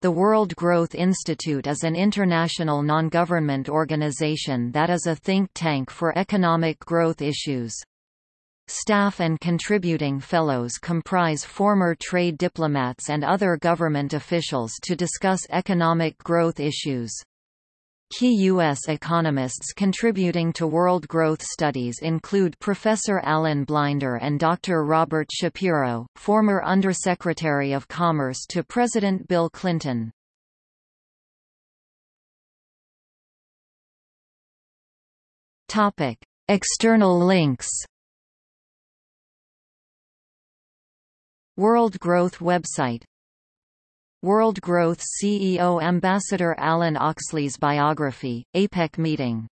The World Growth Institute is an international non-government organization that is a think tank for economic growth issues. Staff and contributing fellows comprise former trade diplomats and other government officials to discuss economic growth issues. Key U.S. economists contributing to world growth studies include Professor Alan Blinder and Dr. Robert Shapiro, former Undersecretary of Commerce to President Bill Clinton. External links World Growth website World Growth CEO Ambassador Alan Oxley's biography, APEC meeting